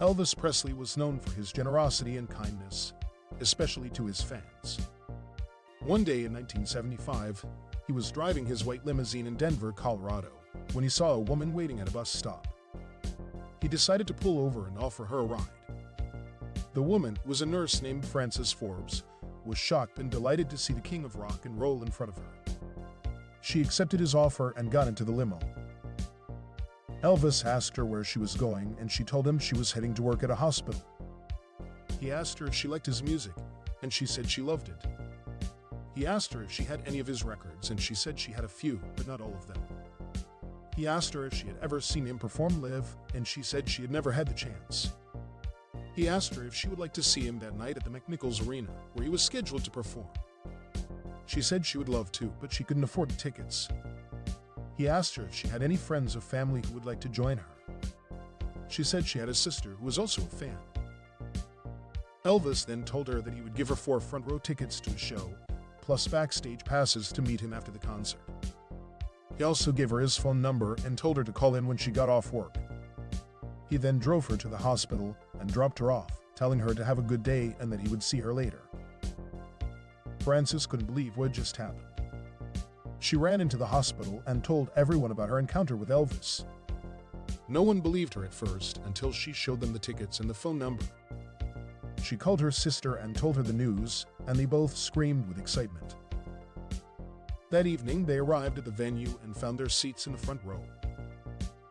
Elvis Presley was known for his generosity and kindness, especially to his fans. One day in 1975, he was driving his white limousine in Denver, Colorado, when he saw a woman waiting at a bus stop. He decided to pull over and offer her a ride. The woman was a nurse named Frances Forbes, was shocked and delighted to see the king of rock and roll in front of her. She accepted his offer and got into the limo. Elvis asked her where she was going, and she told him she was heading to work at a hospital. He asked her if she liked his music, and she said she loved it. He asked her if she had any of his records, and she said she had a few, but not all of them. He asked her if she had ever seen him perform live, and she said she had never had the chance. He asked her if she would like to see him that night at the McNichols Arena, where he was scheduled to perform. She said she would love to, but she couldn't afford the tickets. He asked her if she had any friends or family who would like to join her. She said she had a sister who was also a fan. Elvis then told her that he would give her four front row tickets to a show, plus backstage passes to meet him after the concert. He also gave her his phone number and told her to call in when she got off work. He then drove her to the hospital and dropped her off, telling her to have a good day and that he would see her later. Frances couldn't believe what just happened. She ran into the hospital and told everyone about her encounter with Elvis. No one believed her at first until she showed them the tickets and the phone number. She called her sister and told her the news, and they both screamed with excitement. That evening, they arrived at the venue and found their seats in the front row.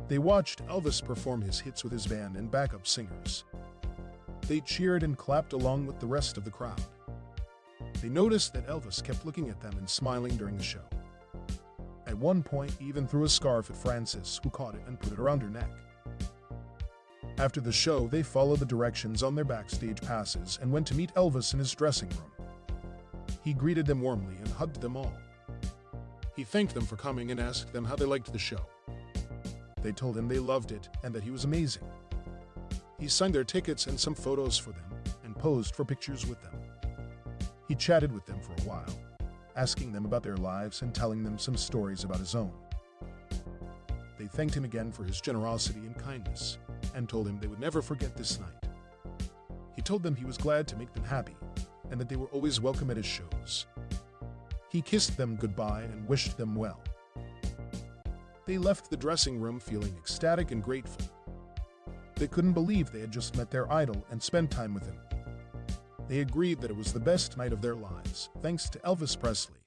They watched Elvis perform his hits with his band and backup singers. They cheered and clapped along with the rest of the crowd. They noticed that Elvis kept looking at them and smiling during the show. At one point, even threw a scarf at Frances, who caught it and put it around her neck. After the show, they followed the directions on their backstage passes and went to meet Elvis in his dressing room. He greeted them warmly and hugged them all. He thanked them for coming and asked them how they liked the show. They told him they loved it and that he was amazing. He signed their tickets and some photos for them and posed for pictures with them. He chatted with them for a while, asking them about their lives and telling them some stories about his own. They thanked him again for his generosity and kindness and told him they would never forget this night. He told them he was glad to make them happy and that they were always welcome at his shows. He kissed them goodbye and wished them well. They left the dressing room feeling ecstatic and grateful. They couldn't believe they had just met their idol and spent time with him. They agreed that it was the best night of their lives, thanks to Elvis Presley.